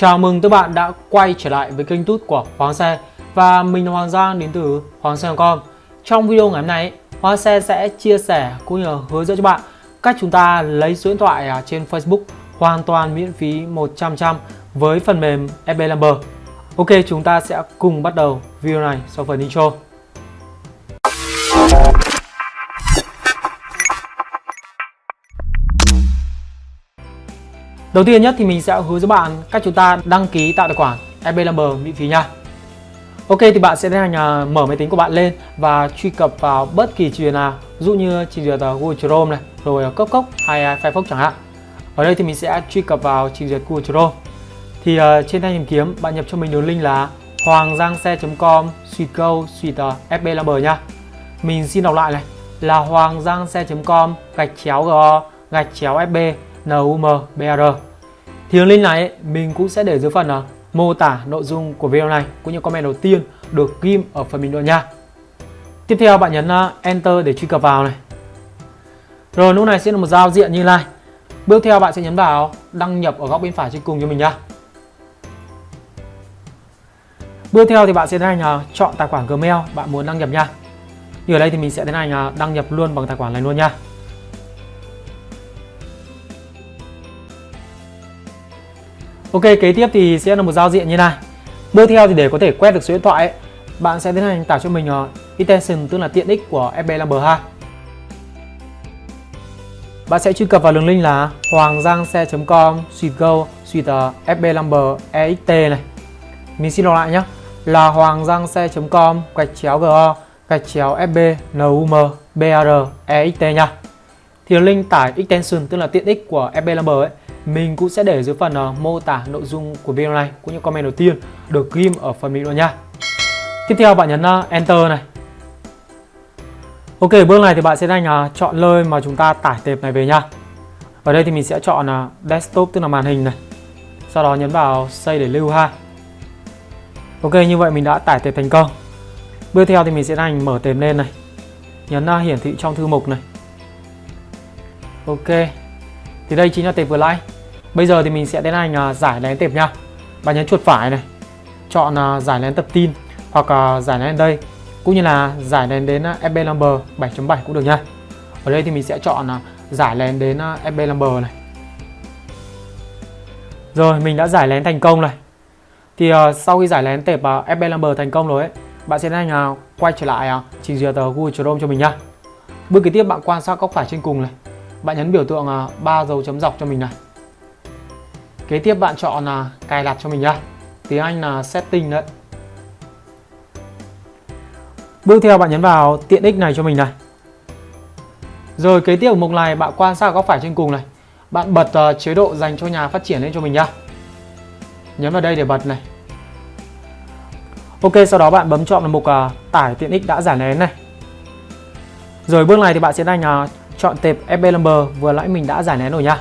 Chào mừng các bạn đã quay trở lại với kênh tút của Hoàng Xe. Và mình là Hoàng Giang đến từ Hoàng Xe.com Trong video ngày hôm nay, Hoàng Xe sẽ chia sẻ cũng như hướng dẫn cho bạn cách chúng ta lấy số điện thoại à, trên Facebook hoàn toàn miễn phí 100% với phần mềm FB Number Ok, chúng ta sẽ cùng bắt đầu video này sau phần intro. Đầu tiên nhất thì mình sẽ hướng dẫn bạn cách chúng ta đăng ký tạo tài khoản FB Lumber miễn phí nha. Ok thì bạn sẽ tiến hành mở máy tính của bạn lên và truy cập vào bất kỳ trình duyệt nào, ví dụ như trình duyệt Google Chrome này, rồi Cốc Cốc hay Firefox chẳng hạn. Ở đây thì mình sẽ truy cập vào trình duyệt Google Chrome. Thì uh, trên thanh tìm kiếm bạn nhập cho mình đường link là hoanggiangxe.com suy câu suy tờ FB Lumber nha. Mình xin đọc lại này là hoanggiangxe.com gạch chéo go gạch chéo FB NUMBR Thì đường link này mình cũng sẽ để dưới phần uh, mô tả nội dung của video này cũng như comment đầu tiên được ghim ở phần bình luận nha. Tiếp theo bạn nhấn uh, Enter để truy cập vào này. Rồi lúc này sẽ là một giao diện như này. Bước theo bạn sẽ nhấn vào đăng nhập ở góc bên phải trên cùng cho mình nha. Bước theo thì bạn sẽ tiến hành uh, chọn tài khoản Gmail bạn muốn đăng nhập nha. Như ở đây thì mình sẽ tiến hành đăng nhập luôn bằng tài khoản này luôn nha. Ok, kế tiếp thì sẽ là một giao diện như này. Bước theo thì để có thể quét được số điện thoại ấy, bạn sẽ tiến hành tải cho mình ờ, uh, extension tức là tiện ích của FB Number 2. Bạn sẽ truy cập vào đường link là hoanggiangxe.com suite go suite ờ, FB Number EXT này. Mình xin đọc lại nhé là hoanggiangxe.com gạch chéo go gạch chéo FB NUM BR EXT nha. Thì link tải extension tức là tiện ích của FB Number ấy mình cũng sẽ để dưới phần uh, mô tả nội dung của video này cũng như comment đầu tiên được ghim ở phần bình luận nha. Tiếp theo bạn nhấn uh, Enter này. Ok, bước này thì bạn sẽ đang uh, ờ, chọn nơi mà chúng ta tải tệp này về nha. Ở đây thì mình sẽ chọn uh, desktop tức là màn hình này. Sau đó nhấn vào save để lưu ha. Ok, như vậy mình đã tải tệp thành công. Bước theo thì mình sẽ hành mở tệp lên này. Nhấn uh, hiển thị trong thư mục này. Ok, thì đây chính là tệp vừa nãy bây giờ thì mình sẽ tiến hành à, giải lén tệp nha. Bạn nhấn chuột phải này chọn à, giải lén tập tin hoặc à, giải lén đây cũng như là giải lén đến FB number 7.7 cũng được nha. Ở đây thì mình sẽ chọn giải lén đến FB number này. Rồi mình đã giải lén thành công này thì uh, sau khi giải lén tệp uh, FB number thành công rồi ấy bạn sẽ tiến hành uh, quay trở lại uh, trình duyệt uh, Google Chrome cho mình nhá bước kế tiếp bạn quan sát góc phải trên cùng này. Bạn nhấn biểu tượng à, ba dấu chấm dọc cho mình này kế tiếp bạn chọn là cài đặt cho mình nhá. Tiếng Anh là setting đấy. Bước theo bạn nhấn vào tiện ích này cho mình này. Rồi kế tiếp ở mục này bạn quan sát góc phải trên cùng này. Bạn bật uh, chế độ dành cho nhà phát triển lên cho mình nhá. Nhấn vào đây để bật này. Ok sau đó bạn bấm chọn mục uh, tải tiện ích đã giải nén này. Rồi bước này thì bạn sẽ đánh uh, à, chọn tệp FB number vừa nãy mình đã giải nén rồi nhá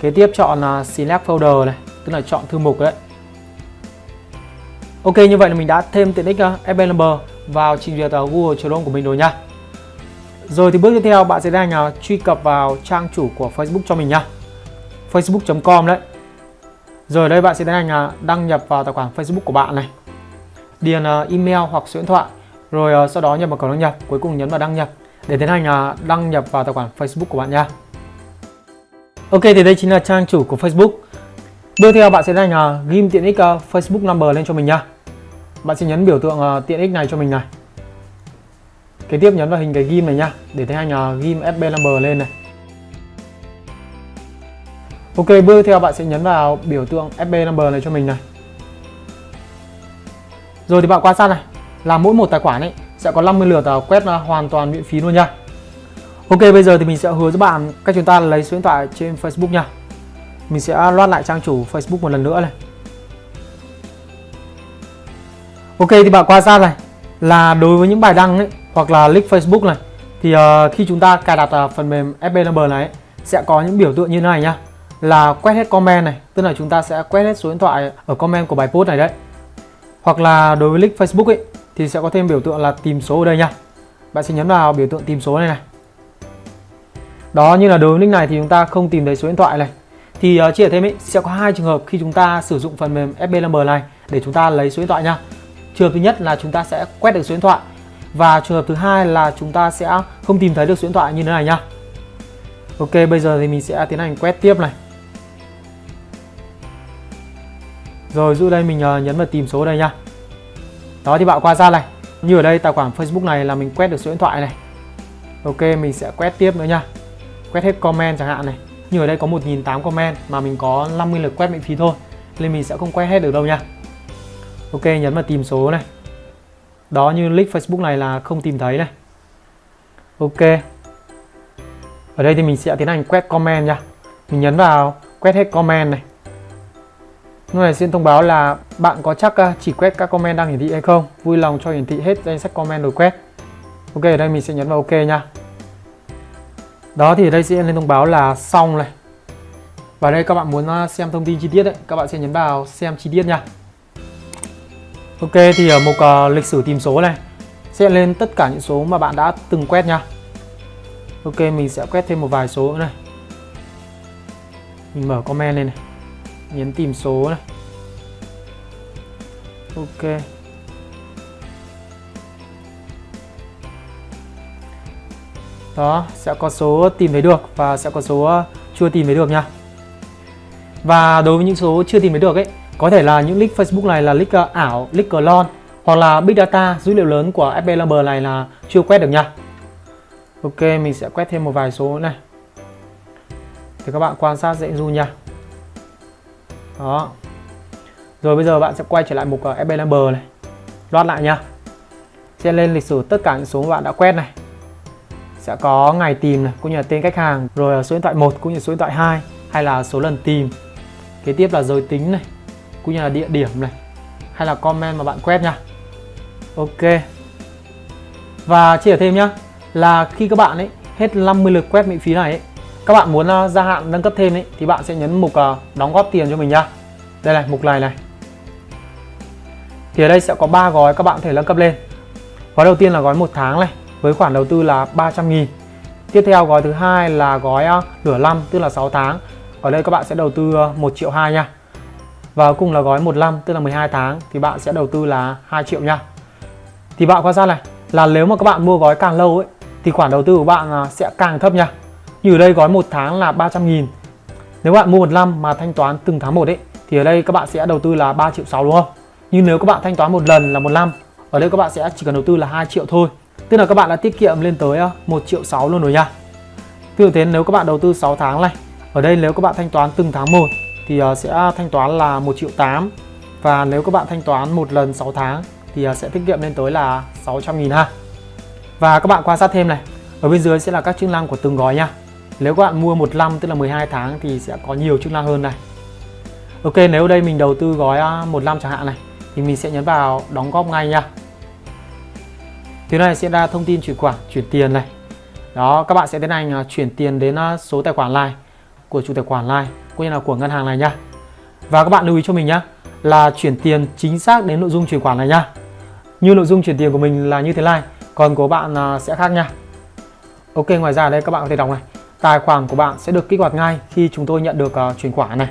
kế tiếp chọn à, select folder này tức là chọn thư mục đấy. Ok như vậy là mình đã thêm tiện ích à, FB number vào trình duyệt à, Google Chrome của mình rồi nha. Rồi thì bước tiếp theo bạn sẽ đang uh, truy cập vào trang chủ của Facebook cho mình nha. Facebook.com đấy. Rồi đây bạn sẽ tiến hành đăng nhập vào tài khoản Facebook của bạn này. Điền email hoặc số điện thoại. Rồi sau đó nhập vào khẩu đăng nhập cuối cùng nhấn vào đăng nhập. Để tiến hành đăng nhập vào tài khoản Facebook của bạn nha. Ok thì đây chính là trang chủ của Facebook. Bước theo bạn sẽ đánh hành ghim tiện ích uh, Facebook number lên cho mình nha. Bạn sẽ nhấn biểu tượng uh, tiện ích này cho mình này. Kế tiếp nhấn vào hình cái ghim này nha để thấy hành ghim FB number lên này. Ok, bước theo bạn sẽ nhấn vào biểu tượng FB number này cho mình này. Rồi thì bạn quan sát này, là mỗi một tài khoản ấy sẽ có 50 lượt uh, quét hoàn toàn miễn phí luôn nha Ok bây giờ thì mình sẽ hứa với bạn cách chúng ta lấy số điện thoại trên Facebook nha. Mình sẽ loát lại trang chủ Facebook một lần nữa này. Ok thì bạn quan sát này? Là đối với những bài đăng ấy, hoặc là link Facebook này thì uh, khi chúng ta cài đặt uh, phần mềm FB Number này ấy, sẽ có những biểu tượng như thế này nhá. Là quét hết comment này tức là chúng ta sẽ quét hết số điện thoại ở comment của bài post này đấy. Hoặc là đối với link Facebook ấy thì sẽ có thêm biểu tượng là tìm số ở đây nha. Bạn sẽ nhấn vào biểu tượng tìm số này này đó như là đối với link này thì chúng ta không tìm thấy số điện thoại này thì uh, chia sẻ thêm ấy sẽ có hai trường hợp khi chúng ta sử dụng phần mềm FB Number này để chúng ta lấy số điện thoại nha. Trường hợp thứ nhất là chúng ta sẽ quét được số điện thoại và trường hợp thứ hai là chúng ta sẽ không tìm thấy được số điện thoại như thế này nhá. Ok, bây giờ thì mình sẽ tiến hành quét tiếp này. Rồi giữ đây mình ờ, nhấn vào tìm số đây nha. Đó thì bạn qua ra này. Như ở đây tài khoản Facebook này là mình quét được số điện thoại này. Ok, mình sẽ quét tiếp nữa nha. Quét hết comment chẳng hạn này. Như ở đây có 1.800 comment mà mình có 50 lượt quét miễn phí thôi. Nên mình sẽ không quét hết được đâu nha. Ok, nhấn vào tìm số này. Đó như link Facebook này là không tìm thấy này. Ok. Ở đây thì mình sẽ tiến hành quét comment nha. Mình nhấn vào quét hết comment này. Lúc này xin thông báo là bạn có chắc à, chỉ quét các comment đang hiển thị hay không? Vui lòng cho hiển thị hết danh sách comment rồi quét. Ok, ở đây mình sẽ nhấn vào ok nha. Đó thì đây sẽ lên thông báo là xong này. Và đây các bạn muốn à, xem thông tin chi tiết đấy, các bạn sẽ nhấn vào xem chi tiết nha. Ok thì ở mục uh, lịch sử tìm số này sẽ lên tất cả những số mà bạn đã từng quét nha. Ok mình sẽ quét thêm một vài số nữa này. Mình mở comment lên này nhấn tìm số này ok đó sẽ có số tìm thấy được và sẽ có số ờ, chưa tìm thấy được nha. Và đối với những số chưa tìm thấy được ấy có thể là những link Facebook này là link ờ, ảo, link clone hoặc là Big Data dữ liệu lớn của FB Number này là chưa quét được nha. Ok mình sẽ quét thêm một vài số này. Thì các bạn quan sát dễ du nha. Đó. Rồi bây giờ bạn sẽ quay trở lại mục ờ, FB Number này. Loát lại nha. Sẽ lên lịch sử tất cả những số mà bạn đã quét này sẽ có ngày tìm này cũng như là tên khách hàng rồi là số điện thoại 1 cũng như số điện thoại 2 hay là số lần tìm. Kế tiếp là giới tính này cũng như là địa điểm này hay là comment mà bạn quét nha. Ok. Và chia sẻ thêm nhá là khi các bạn ấy hết 50 lượt quét miễn phí này ấy, các bạn muốn uh, gia hạn nâng cấp thêm ấy thì bạn sẽ nhấn mục uh, đóng góp tiền cho mình nhá đây này mục này này. Thì ở đây sẽ có 3 gói các bạn có thể nâng cấp lên. Gói đầu tiên là gói một tháng này với khoản đầu tư là 300 nghìn. Tiếp theo, gói thứ hai là gói ờ, nửa năm, tức là 6 tháng. Ở đây các bạn sẽ đầu tư ờ, 1 triệu 2 nha. Và cùng là gói 1 năm, tức là 12 tháng, thì bạn sẽ đầu tư là 2 triệu nha. Thì bạn quan sát này, là nếu mà các bạn mua gói càng lâu ấy, thì khoản đầu tư của bạn ờ, sẽ càng thấp nha. Như ở đây gói 1 tháng là 300 nghìn. Nếu bạn mua 1 năm mà thanh toán từng tháng 1 ấy, Thì ở đây các bạn sẽ đầu tư là 3 triệu 6 đúng không? Nhưng nếu các bạn thanh toán một lần là một năm, Ở đây các bạn sẽ chỉ cần đầu tư là 2 triệu thôi. Tức là các bạn đã tiết kiệm lên tới ờ, 1 triệu 6 luôn rồi nha. Tương thế, nếu các bạn đầu tư 6 tháng này, Ở đây nếu các bạn thanh toán từng tháng một, Thì ờ, sẽ thanh toán là 1 triệu 8 Và nếu các bạn thanh toán một lần 6 tháng, Thì ờ, sẽ tiết kiệm lên tới là 600 nghìn ha. Và các bạn quan sát thêm này, Ở bên dưới sẽ là các chức năng của từng gói nha. Nếu các bạn mua 1 năm, tức là 12 tháng, thì sẽ có nhiều chức năng hơn này. Ok, nếu đây mình đầu tư gói 1 năm chẳng hạn này, thì mình sẽ nhấn vào đóng góp ngay nha. Thứ này sẽ ra thông tin chuyển khoản chuyển tiền này. Đó các bạn sẽ tiến hành à, chuyển tiền đến à, số tài khoản này của chủ tài khoản này cũng như là của ngân hàng này nha và các bạn lưu ý cho mình nhá là chuyển tiền chính xác đến nội dung chuyển khoản này nha như nội dung chuyển tiền của mình là như thế này còn của bạn à, sẽ khác nha. Ok ngoài ra đây các bạn có thể đọc này. Tài khoản của bạn sẽ được kích hoạt ngay khi chúng tôi nhận được uh, chuyển khoản này.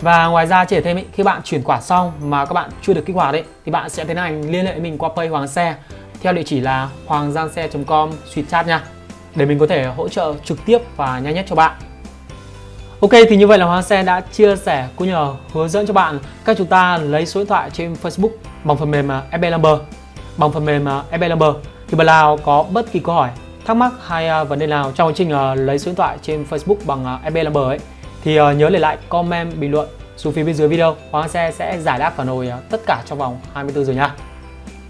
Và ngoài ra chỉ thêm ý, khi bạn chuyển khoản xong mà các bạn chưa được kích hoạt ấy thì bạn sẽ tiến hành liên hệ mình qua Pay Hoàng Xe theo địa chỉ là hoanggiangxe.com suy chat nha để mình có thể hỗ trợ trực tiếp và nhanh nhất cho bạn. Ok, thì như vậy là Hoàng Xe đã chia sẻ cũng như hướng dẫn cho bạn cách chúng ta lấy số điện thoại trên Facebook bằng phần mềm uh, FB Number. Bằng phần mềm uh, FB Number thì bạn nào có bất kỳ câu hỏi, thắc mắc hay uh, vấn đề nào trong quá trình lấy số điện thoại trên Facebook bằng FB Number ấy, thì nhớ để lại comment bình luận xuống phía bên dưới video Hoàng Xe sẽ giải đáp phản hồi tất cả trong vòng 24 giờ nha.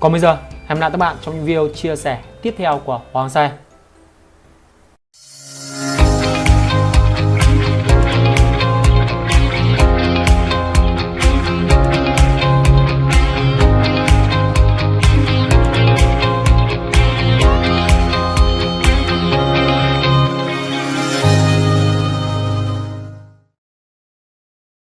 Còn bây giờ hẹn gặp lại các bạn trong những video chia sẻ tiếp theo của Hoàng Xe.